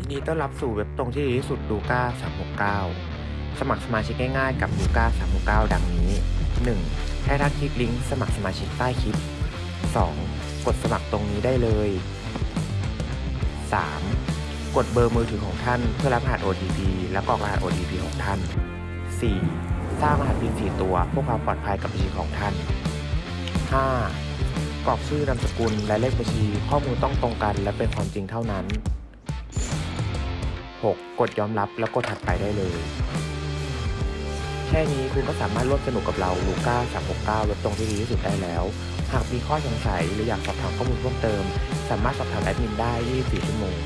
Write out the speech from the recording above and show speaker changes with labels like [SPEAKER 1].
[SPEAKER 1] ยินดีต้อนรับสู่เว็บตรงที่ดีที่สุดลูก้า369 สมัครสมาชิกง่ายๆกับลูก้า369 ดังนี้ 1. ให้ท่านคลิกลิงก์สมัครสมาชิกใต้คลิป 2. กดสมัครตรงนี้ได้เลย 3. กดเบอร์มือถือของท่านเพื่อรับรหัส OTP และกรอกรหัส OTP ของท่าน 4. สร้างรหัส PIN 4ตัวเพื่อความปลอดภัยกับบัญชีของท่าน 5. กรอกชื่อนามสกุลและเลขบัญชีข้อมูลต้องตรงกันและเป็นความจริงเท่านั้น 6. กดยอมรับแล้วกดถัดไปได้เลย แค่นี้คุณก็สามารถร่วมสนุกกับเราลูก้า369ลดตรงที่ดีที่สุดได้แล้ว หากมีข้อสงสัยหรืออยากสอบถามข้อมูลเพิ่มเติม สามารถสอบถามแอดมินได้ 24 ชั่วโมง